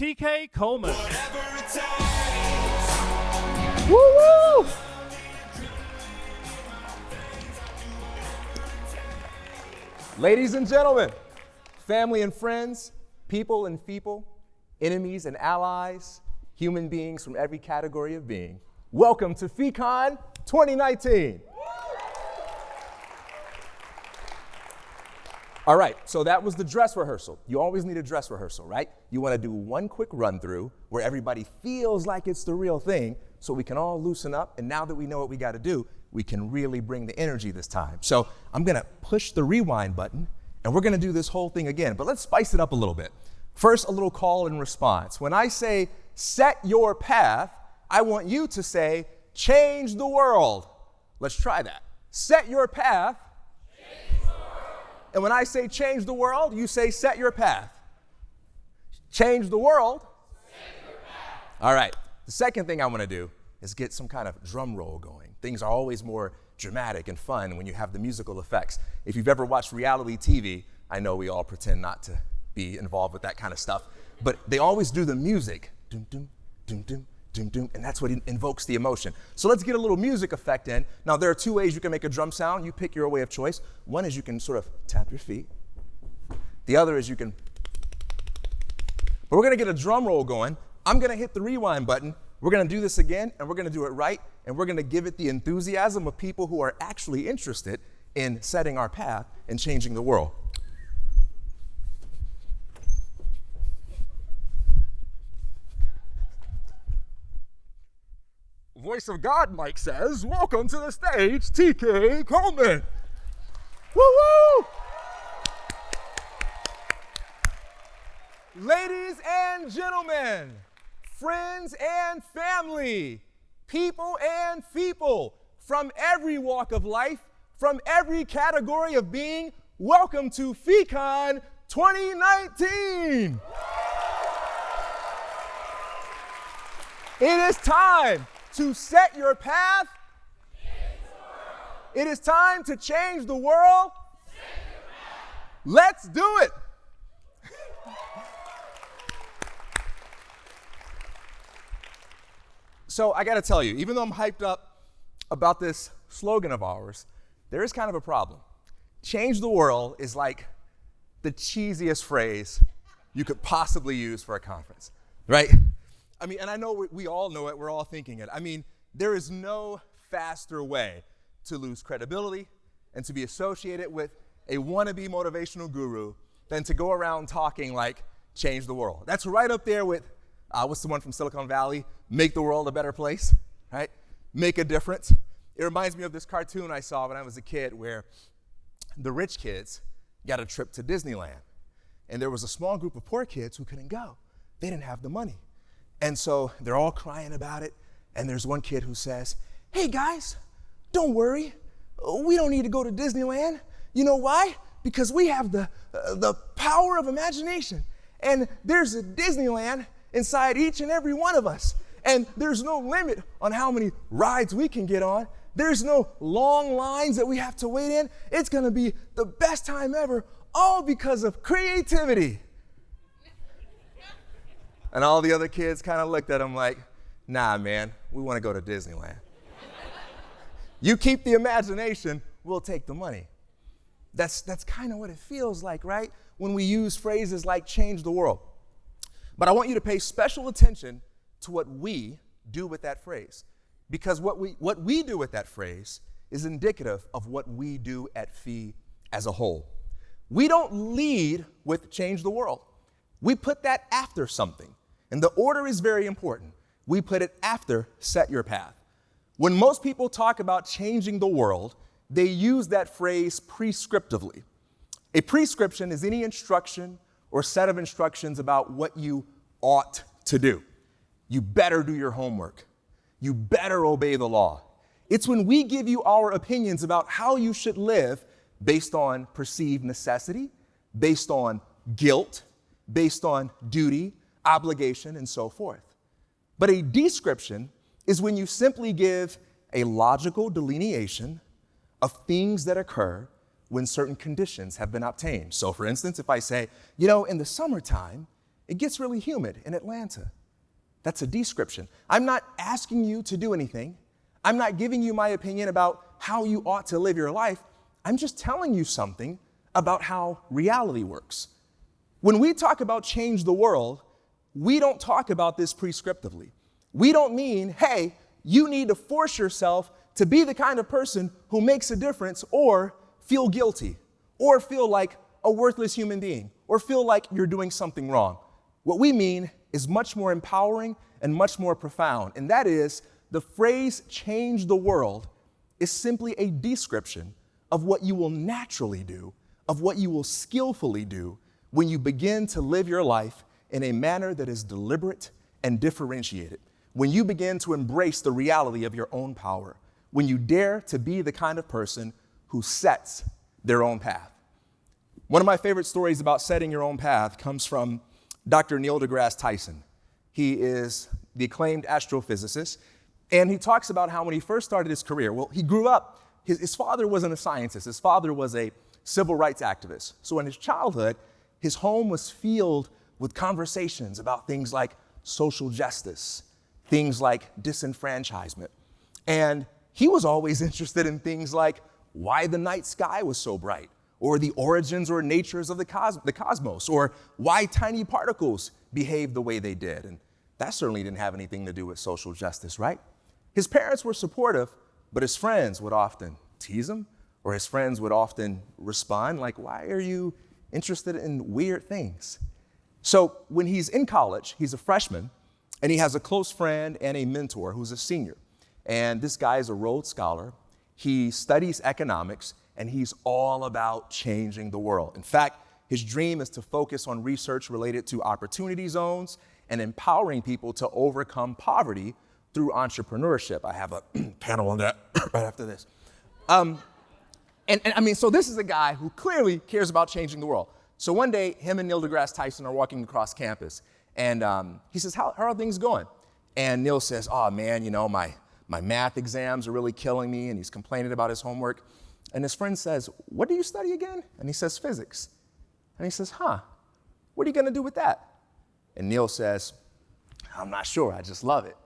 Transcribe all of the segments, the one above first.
TK Coleman. Woo woo! Ladies and gentlemen, family and friends, people and people, enemies and allies, human beings from every category of being, welcome to FECON 2019. All right, so that was the dress rehearsal. You always need a dress rehearsal, right? You want to do one quick run through where everybody feels like it's the real thing so we can all loosen up. And now that we know what we got to do, we can really bring the energy this time. So I'm going to push the rewind button and we're going to do this whole thing again. But let's spice it up a little bit. First, a little call and response. When I say set your path, I want you to say change the world. Let's try that. Set your path and when I say change the world, you say set your path. Change the world. All right. The second thing I want to do is get some kind of drum roll going. Things are always more dramatic and fun when you have the musical effects. If you've ever watched reality TV, I know we all pretend not to be involved with that kind of stuff, but they always do the music. Doom, doom, and that's what invokes the emotion. So let's get a little music effect in. Now, there are two ways you can make a drum sound. You pick your way of choice. One is you can sort of tap your feet. The other is you can. But we're gonna get a drum roll going. I'm gonna hit the rewind button. We're gonna do this again, and we're gonna do it right, and we're gonna give it the enthusiasm of people who are actually interested in setting our path and changing the world. Of God, Mike says, welcome to the stage, TK Coleman. Woo woo! Ladies and gentlemen, friends and family, people and people from every walk of life, from every category of being, welcome to FECON 2019. It is time to set your path. It is time to change the world. Let's do it. so I got to tell you, even though I'm hyped up about this slogan of ours, there is kind of a problem. Change the world is like the cheesiest phrase you could possibly use for a conference, right? I mean, and I know we, we all know it, we're all thinking it. I mean, there is no faster way to lose credibility and to be associated with a wannabe motivational guru than to go around talking like change the world. That's right up there with uh, what's the one from Silicon Valley? Make the world a better place, right? Make a difference. It reminds me of this cartoon I saw when I was a kid where the rich kids got a trip to Disneyland. And there was a small group of poor kids who couldn't go. They didn't have the money. And so they're all crying about it. And there's one kid who says, Hey guys, don't worry. We don't need to go to Disneyland. You know why? Because we have the, uh, the power of imagination. And there's a Disneyland inside each and every one of us. And there's no limit on how many rides we can get on. There's no long lines that we have to wait in. It's going to be the best time ever, all because of creativity. And all the other kids kind of looked at him like, nah, man, we want to go to Disneyland. you keep the imagination, we'll take the money. That's, that's kind of what it feels like, right? When we use phrases like change the world. But I want you to pay special attention to what we do with that phrase. Because what we, what we do with that phrase is indicative of what we do at Fee as a whole. We don't lead with change the world. We put that after something. And the order is very important. We put it after set your path. When most people talk about changing the world, they use that phrase prescriptively. A prescription is any instruction or set of instructions about what you ought to do. You better do your homework. You better obey the law. It's when we give you our opinions about how you should live based on perceived necessity, based on guilt, based on duty, obligation, and so forth. But a description is when you simply give a logical delineation of things that occur when certain conditions have been obtained. So, for instance, if I say, you know, in the summertime, it gets really humid in Atlanta. That's a description. I'm not asking you to do anything. I'm not giving you my opinion about how you ought to live your life. I'm just telling you something about how reality works. When we talk about change the world, we don't talk about this prescriptively. We don't mean, hey, you need to force yourself to be the kind of person who makes a difference or feel guilty or feel like a worthless human being or feel like you're doing something wrong. What we mean is much more empowering and much more profound, and that is the phrase change the world is simply a description of what you will naturally do, of what you will skillfully do when you begin to live your life in a manner that is deliberate and differentiated, when you begin to embrace the reality of your own power, when you dare to be the kind of person who sets their own path. One of my favorite stories about setting your own path comes from Dr. Neil deGrasse Tyson. He is the acclaimed astrophysicist, and he talks about how when he first started his career, well, he grew up, his, his father wasn't a scientist, his father was a civil rights activist. So in his childhood, his home was filled with conversations about things like social justice, things like disenfranchisement. And he was always interested in things like why the night sky was so bright, or the origins or natures of the, cos- the cosmos, or why tiny particles behave the way they did. And that certainly didn't have anything to do with social justice, right? His parents were supportive, but his friends would often tease him, or his friends would often respond, like, Why are you interested in weird things? So when he's in college, he's a freshman, and he has a close friend and a mentor who's a senior. And this guy is a Rhodes Scholar. He studies economics, and he's all about changing the world. In fact, his dream is to focus on research related to opportunity zones and empowering people to overcome poverty through entrepreneurship. I have a panel on that right after this. Um, and, and I mean, so this is a guy who clearly cares about changing the world. So one day, him and Neil deGrasse Tyson are walking across campus, and um, he says, how, how are things going? And Neil says, Oh man, you know, my, my math exams are really killing me, and he's complaining about his homework. And his friend says, What do you study again? And he says, Physics. And he says, Huh, what are you to do with that? And Neil says, I'm not sure, I just love it.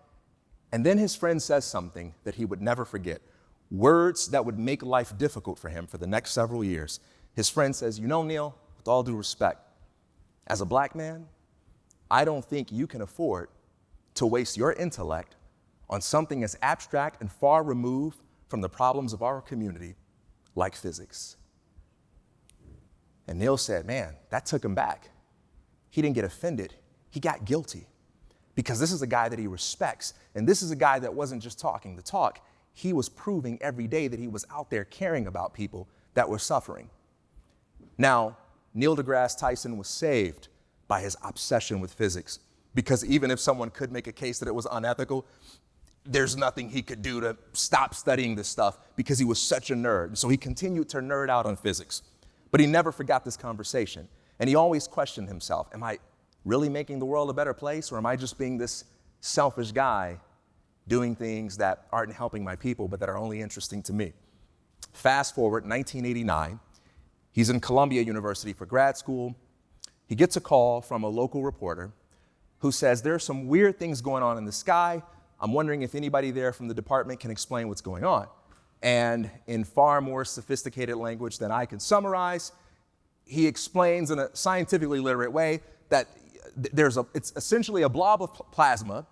And then his friend says something that he would never forget words that would make life difficult for him for the next several years. His friend says, You know, Neil, with all due respect, as a black man, I don't think you can afford to waste your intellect on something as abstract and far removed from the problems of our community like physics. And Neil said, Man, that took him back. He didn't get offended, he got guilty because this is a guy that he respects. And this is a guy that wasn't just talking the talk, he was proving every day that he was out there caring about people that were suffering. Now, Neil deGrasse Tyson was saved by his obsession with physics because even if someone could make a case that it was unethical, there's nothing he could do to stop studying this stuff because he was such a nerd. So he continued to nerd out on physics. But he never forgot this conversation. And he always questioned himself Am I really making the world a better place, or am I just being this selfish guy doing things that aren't helping my people, but that are only interesting to me? Fast forward, 1989, he's in Columbia University for grad school. He gets a call from a local reporter who says, There are some weird things going on in the sky. I'm wondering if anybody there from the department can explain what's going on. And in far more sophisticated language than I can summarize, he explains in a scientifically literate way that there's a, it's essentially a blob of plasma,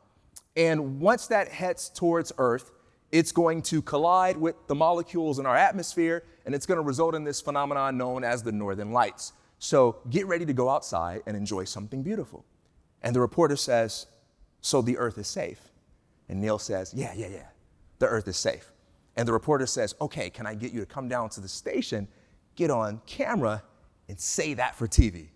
and once that heads towards Earth, it's going to collide with the molecules in our atmosphere, and it's going to result in this phenomenon known as the northern lights. So get ready to go outside and enjoy something beautiful. And the reporter says, So the Earth is safe? And Neil says, Yeah, yeah, yeah, the Earth is safe. And the reporter says, Okay, can I get you to come down to the station, get on camera, and say that for TV?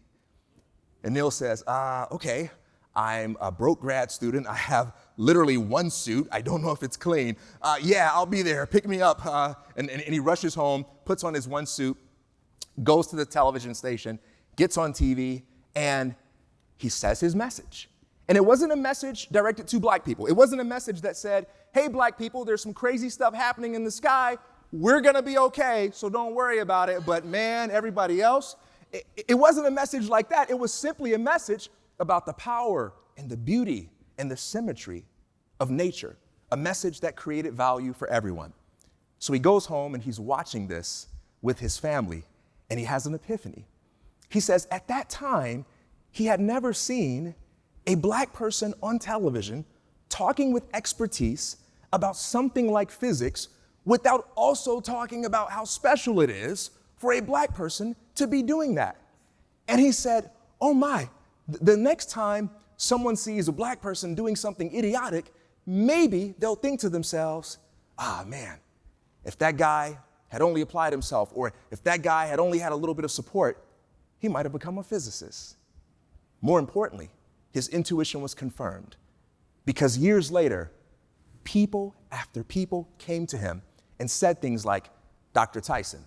And Neil says, uh, okay, I'm a broke grad student. I have literally one suit. I don't know if it's clean. Uh, yeah, I'll be there. Pick me up. Uh, and, and, and he rushes home, puts on his one suit, goes to the television station, gets on TV, and he says his message. And it wasn't a message directed to black people. It wasn't a message that said, hey, black people, there's some crazy stuff happening in the sky. We're gonna be okay, so don't worry about it. But man, everybody else, it, it wasn't a message like that. It was simply a message about the power and the beauty and the symmetry of nature, a message that created value for everyone. So he goes home and he's watching this with his family, and he has an epiphany. He says, At that time, he had never seen a black person on television talking with expertise about something like physics without also talking about how special it is for a black person to be doing that. And he said, Oh my, the next time someone sees a black person doing something idiotic, maybe they'll think to themselves, ah, man, if that guy had only applied himself, or if that guy had only had a little bit of support, he might have become a physicist. More importantly, his intuition was confirmed because years later, people after people came to him and said things like, Dr. Tyson,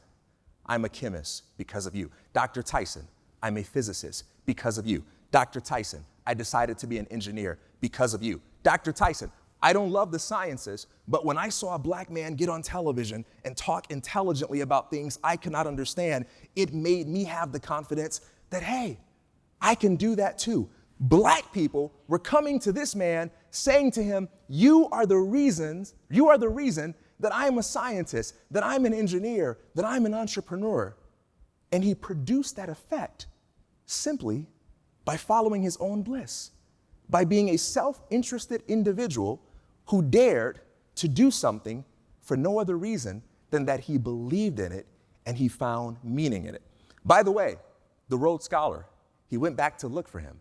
I'm a chemist because of you. Dr. Tyson, I'm a physicist because of you. Dr. Tyson, I decided to be an engineer because of you. Dr. Tyson, I don't love the sciences, but when I saw a black man get on television and talk intelligently about things I could not understand, it made me have the confidence that, hey, I can do that too. Black people were coming to this man saying to him, You are the reasons, you are the reason that I'm a scientist, that I'm an engineer, that I'm an entrepreneur. And he produced that effect simply by following his own bliss, by being a self interested individual who dared to do something for no other reason than that he believed in it and he found meaning in it. By the way, the Rhodes Scholar, he went back to look for him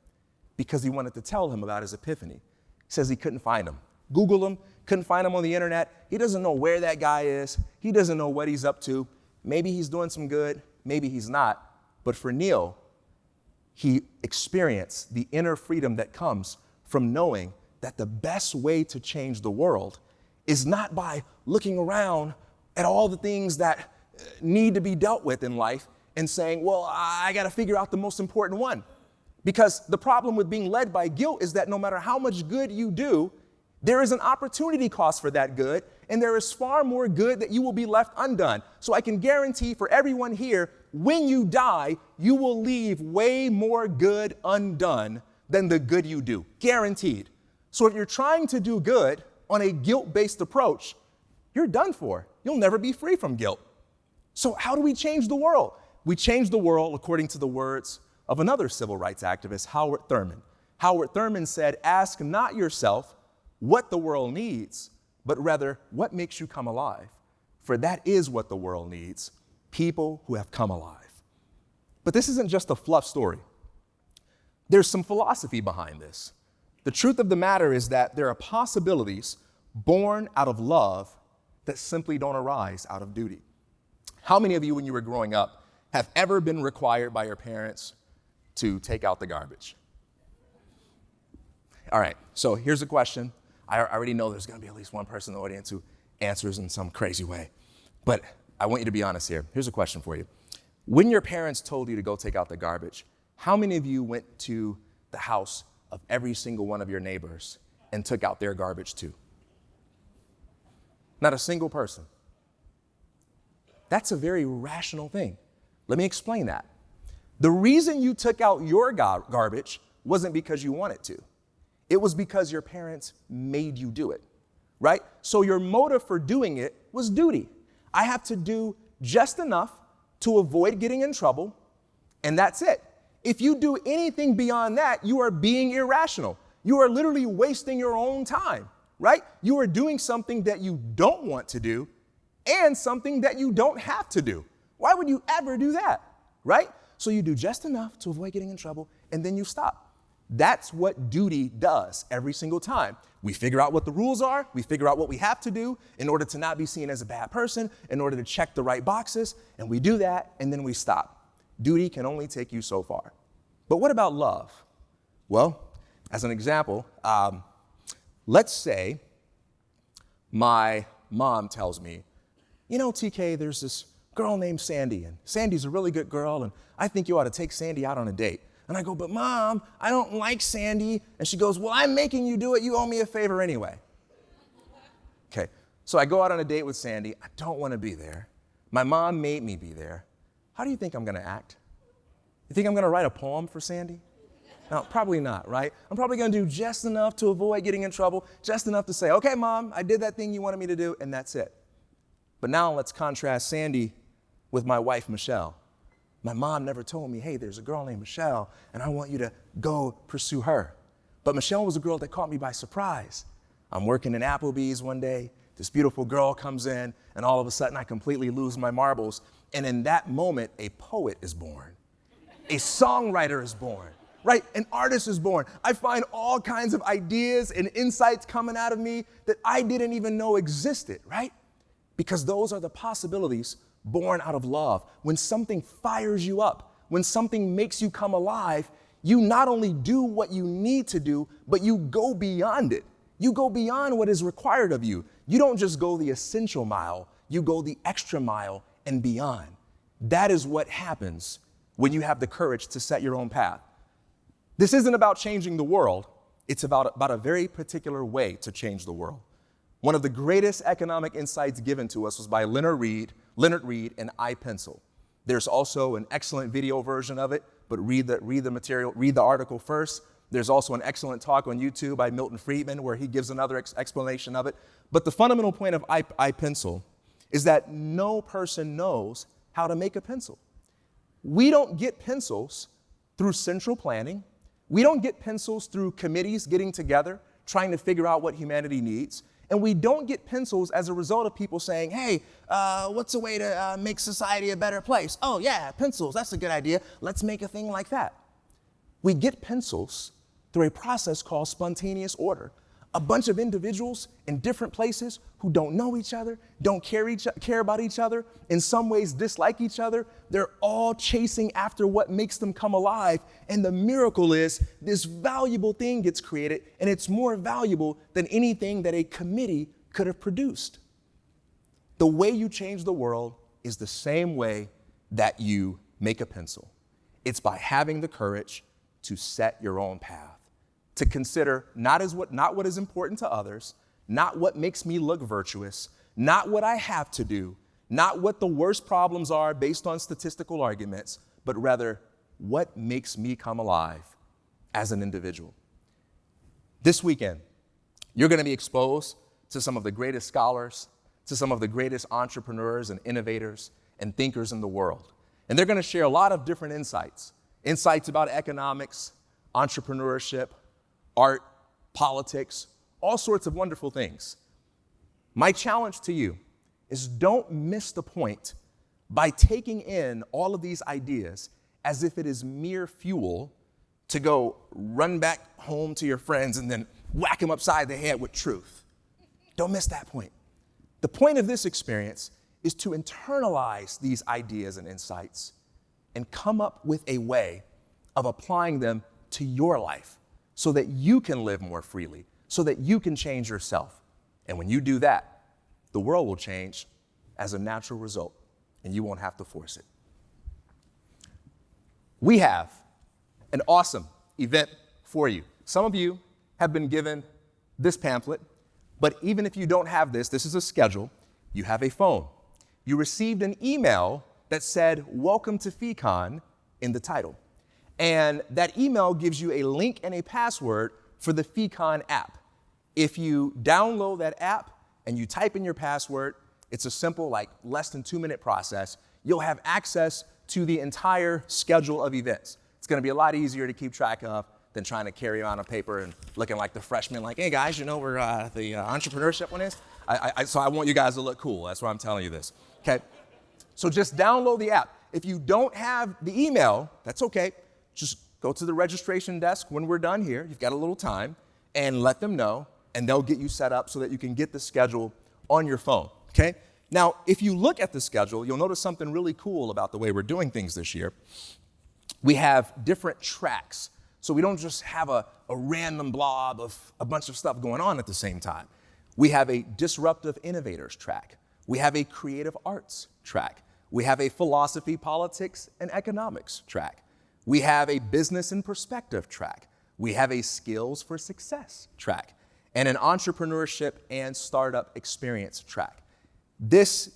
because he wanted to tell him about his epiphany. He says he couldn't find him. Google him, couldn't find him on the internet. He doesn't know where that guy is. He doesn't know what he's up to. Maybe he's doing some good, maybe he's not. But for Neil, he experienced the inner freedom that comes from knowing that the best way to change the world is not by looking around at all the things that uh, need to be dealt with in life and saying, well, I got to figure out the most important one. Because the problem with being led by guilt is that no matter how much good you do, there is an opportunity cost for that good, and there is far more good that you will be left undone. So I can guarantee for everyone here when you die, you will leave way more good undone than the good you do. Guaranteed. So if you're trying to do good on a guilt based approach, you're done for. You'll never be free from guilt. So, how do we change the world? We change the world according to the words of another civil rights activist, Howard Thurman. Howard Thurman said, Ask not yourself what the world needs, but rather what makes you come alive. For that is what the world needs people who have come alive. But this isn't just a fluff story, there's some philosophy behind this. The truth of the matter is that there are possibilities born out of love that simply don't arise out of duty. How many of you, when you were growing up, have ever been required by your parents to take out the garbage? All right, so here's a question. I already know there's gonna be at least one person in the audience who answers in some crazy way. But I want you to be honest here. Here's a question for you. When your parents told you to go take out the garbage, how many of you went to the house of every single one of your neighbors and took out their garbage too? Not a single person. That's a very rational thing. Let me explain that. The reason you took out your gar- garbage wasn't because you wanted to, it was because your parents made you do it, right? So your motive for doing it was duty. I have to do just enough to avoid getting in trouble, and that's it. If you do anything beyond that, you are being irrational. You are literally wasting your own time, right? You are doing something that you don't want to do and something that you don't have to do. Why would you ever do that, right? So you do just enough to avoid getting in trouble and then you stop. That's what duty does every single time. We figure out what the rules are, we figure out what we have to do in order to not be seen as a bad person, in order to check the right boxes, and we do that and then we stop. Duty can only take you so far. But what about love? Well, as an example, um, let's say my mom tells me, you know, TK, there's this girl named Sandy, and Sandy's a really good girl, and I think you ought to take Sandy out on a date. And I go, but mom, I don't like Sandy. And she goes, well, I'm making you do it. You owe me a favor anyway. Okay, so I go out on a date with Sandy. I don't want to be there. My mom made me be there. How do you think I'm going to act? You think I'm going to write a poem for Sandy? No, probably not, right? I'm probably gonna do just enough to avoid getting in trouble, just enough to say, okay, mom, I did that thing you wanted me to do, and that's it. But now let's contrast Sandy with my wife, Michelle. My mom never told me, hey, there's a girl named Michelle, and I want you to go pursue her. But Michelle was a girl that caught me by surprise. I'm working in Applebee's one day, this beautiful girl comes in, and all of a sudden I completely lose my marbles. And in that moment, a poet is born, a songwriter is born, right? An artist is born. I find all kinds of ideas and insights coming out of me that I didn't even know existed, right? Because those are the possibilities born out of love. When something fires you up, when something makes you come alive, you not only do what you need to do, but you go beyond it. You go beyond what is required of you. You don't just go the essential mile, you go the extra mile and beyond. That is what happens when you have the courage to set your own path. This isn't about changing the world, it's about, about a very particular way to change the world. One of the greatest economic insights given to us was by Leonard Read, Leonard Read and I, Pencil. There's also an excellent video version of it, but read the, read the material, read the article first. There's also an excellent talk on YouTube by Milton Friedman where he gives another ex explanation of it. But the fundamental point of I, Pencil is that no person knows how to make a pencil. We don't get pencils through central planning. We don't get pencils through committees getting together, trying to figure out what humanity needs. And we don't get pencils as a result of people saying, hey, uh, what's a way to uh, make society a better place? Oh, yeah, pencils, that's a good idea. Let's make a thing like that. We get pencils through a process called spontaneous order. A bunch of individuals in different places who don't know each other, don't care, each, care about each other, in some ways dislike each other, they're all chasing after what makes them come alive. And the miracle is this valuable thing gets created, and it's more valuable than anything that a committee could have produced. The way you change the world is the same way that you make a pencil. It's by having the courage to set your own path to consider not, as what, not what is important to others, not what makes me look virtuous, not what I have to do, not what the worst problems are based on statistical arguments, but rather what makes me come alive as an individual. This weekend, you're going to be exposed to some of the greatest scholars, to some of the greatest entrepreneurs and innovators and thinkers in the world. And they're going to share a lot of different insights insights about economics, entrepreneurship, art, politics, all sorts of wonderful things. My challenge to you is don't miss the point by taking in all of these ideas as if it is mere fuel to go run back home to your friends and then whack them upside the head with truth. Don't miss that point. The point of this experience is to internalize these ideas and insights and come up with a way of applying them to your life so that you can live more freely, so that you can change yourself. And when you do that, the world will change as a natural result, and you won't have to force it. We have an awesome event for you. Some of you have been given this pamphlet, but even if you don't have this, this is a schedule, you have a phone. You received an email that said, Welcome to FeeCon in the title. And that email gives you a link and a password for the FeeCon app. If you download that app and you type in your password, it's a simple, like less than two minute process. You'll have access to the entire schedule of events. It's gonna be a lot easier to keep track of than trying to carry around a paper and looking like the freshman, like, hey guys, you know where uh, the uh, entrepreneurship one is? I, I, so I want you guys to look cool. That's why I'm telling you this. Okay? So just download the app. If you don't have the email, that's okay just go to the registration desk when we're done here, you've got a little time, and let them know, and they'll get you set up so that you can get the schedule on your phone, okay? Now, if you look at the schedule, you'll notice something really cool about the way we're doing things this year. We have different tracks. So we don't just have a, a random blob of a bunch of stuff going on at the same time. We have a disruptive innovators track. We have a creative arts track. We have a philosophy, politics, and economics track. We have a business and perspective track. We have a skills for success track and an entrepreneurship and startup experience track. This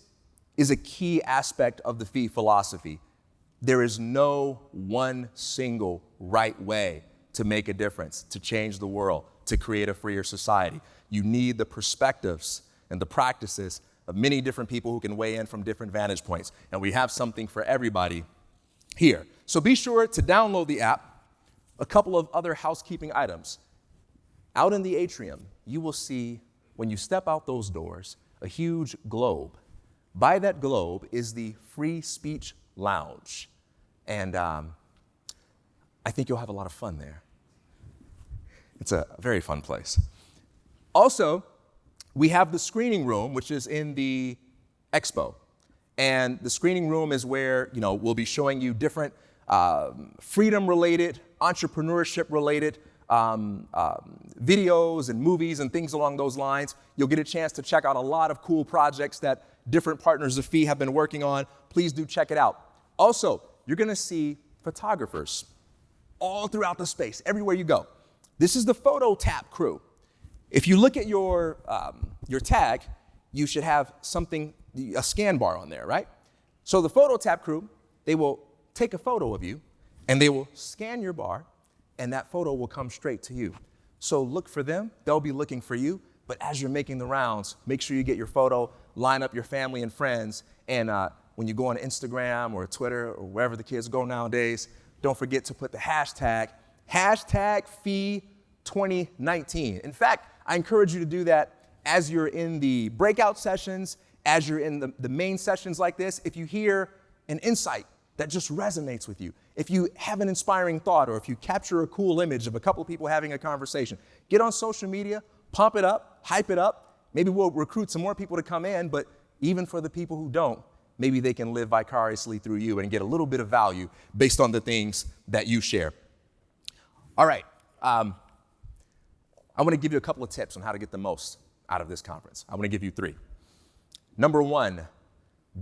is a key aspect of the fee philosophy. There is no one single right way to make a difference, to change the world, to create a freer society. You need the perspectives and the practices of many different people who can weigh in from different vantage points. And we have something for everybody here. So be sure to download the app. A couple of other housekeeping items. Out in the atrium, you will see, when you step out those doors, a huge globe. By that globe is the Free Speech Lounge. And um, I think you'll have a lot of fun there. It's a very fun place. Also, we have the screening room, which is in the expo. And the screening room is where, you know, we'll be showing you different um, freedom-related, entrepreneurship-related um, um, videos and movies and things along those lines. You'll get a chance to check out a lot of cool projects that different partners of FEE have been working on. Please do check it out. Also, you're gonna see photographers all throughout the space, everywhere you go. This is the Photo Tap crew. If you look at your, um, your tag, you should have something, a scan bar on there, right? So the Photo Tap crew, they will take a photo of you and they will scan your bar and that photo will come straight to you. So look for them, they'll be looking for you, but as you're making the rounds, make sure you get your photo, line up your family and friends, and uh, when you go on Instagram or Twitter or wherever the kids go nowadays, don't forget to put the hashtag, hashtag FEE 2019. In fact, I encourage you to do that as you're in the breakout sessions, as you're in the, the main sessions like this. If you hear an insight that just resonates with you, if you have an inspiring thought, or if you capture a cool image of a couple of people having a conversation, get on social media, pump it up, hype it up. Maybe we'll recruit some more people to come in, but even for the people who don't, maybe they can live vicariously through you and get a little bit of value based on the things that you share. All right. Um, I want to give you a couple of tips on how to get the most out of this conference. I want to give you three. Number one,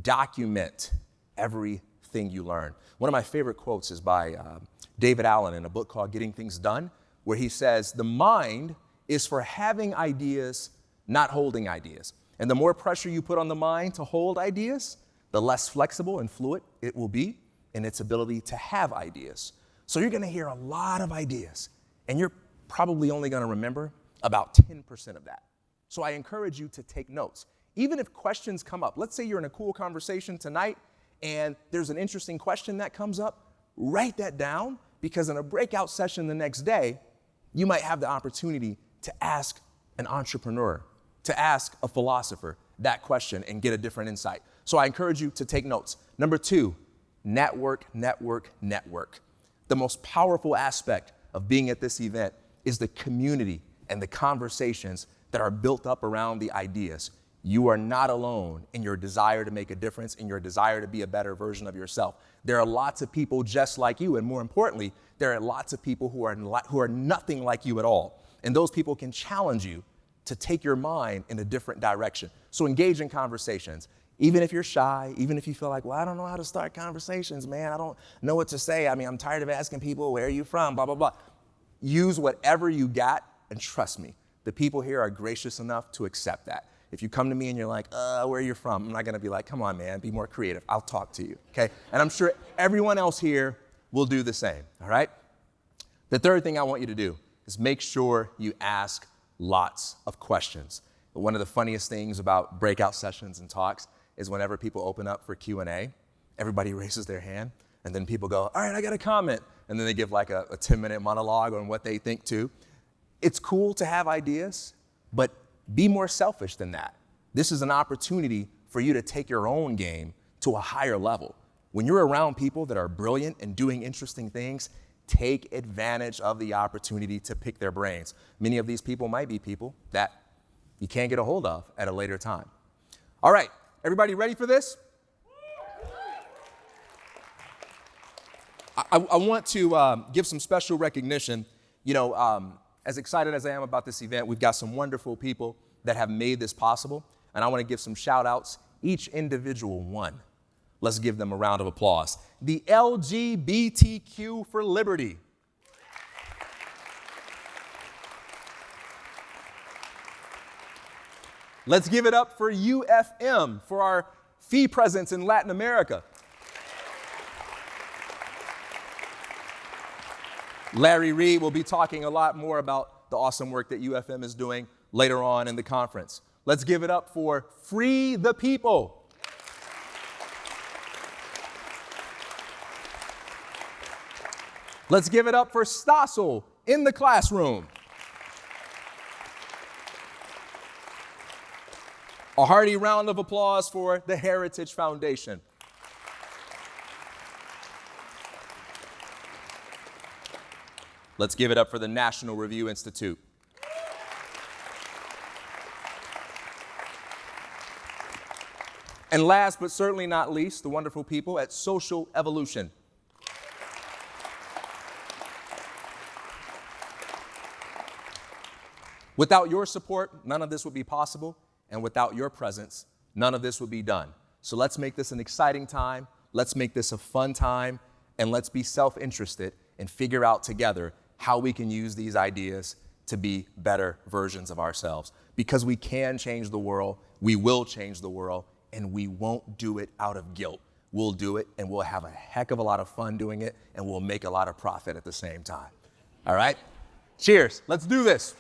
document everything you learn. One of my favorite quotes is by uh, David Allen in a book called Getting Things Done, where he says, The mind is for having ideas, not holding ideas. And the more pressure you put on the mind to hold ideas, the less flexible and fluid it will be in its ability to have ideas. So you're gonna hear a lot of ideas, and you're probably only gonna remember about 10% of that. So I encourage you to take notes. Even if questions come up, let's say you're in a cool conversation tonight and there's an interesting question that comes up, write that down because in a breakout session the next day, you might have the opportunity to ask an entrepreneur, to ask a philosopher that question and get a different insight. So I encourage you to take notes. Number two, network, network, network. The most powerful aspect of being at this event is the community and the conversations that are built up around the ideas. You are not alone in your desire to make a difference, in your desire to be a better version of yourself. There are lots of people just like you, and more importantly, there are lots of people who are, who are nothing like you at all. And those people can challenge you to take your mind in a different direction. So engage in conversations. Even if you're shy, even if you feel like, well, I don't know how to start conversations, man. I don't know what to say. I mean, I'm tired of asking people, where are you from? Blah, blah, blah. Use whatever you got, and trust me, the people here are gracious enough to accept that. If you come to me and you're like, uh, where are you from? I'm not gonna be like, come on, man, be more creative. I'll talk to you, okay? And I'm sure everyone else here will do the same, all right? The third thing I want you to do is make sure you ask lots of questions. One of the funniest things about breakout sessions and talks is whenever people open up for Q&A, everybody raises their hand, and then people go, all right, I got a comment. And then they give like a, a 10 minute monologue on what they think too. It's cool to have ideas, but be more selfish than that. This is an opportunity for you to take your own game to a higher level. When you're around people that are brilliant and doing interesting things, take advantage of the opportunity to pick their brains. Many of these people might be people that you can't get a hold of at a later time. All right, everybody ready for this? I, I want to um, give some special recognition. You know, um, as excited as I am about this event, we've got some wonderful people that have made this possible, and I want to give some shout outs, each individual one. Let's give them a round of applause. The LGBTQ for Liberty. Let's give it up for UFM for our FEE presence in Latin America. Larry Reed will be talking a lot more about the awesome work that UFM is doing later on in the conference. Let's give it up for Free the People. Let's give it up for Stossel in the classroom. A hearty round of applause for the Heritage Foundation. Let's give it up for the National Review Institute. And last but certainly not least, the wonderful people at Social Evolution. Without your support, none of this would be possible, and without your presence, none of this would be done. So let's make this an exciting time, let's make this a fun time, and let's be self interested and figure out together how we can use these ideas to be better versions of ourselves. Because we can change the world, we will change the world, and we won't do it out of guilt. We'll do it, and we'll have a heck of a lot of fun doing it, and we'll make a lot of profit at the same time. All right? Cheers. Let's do this.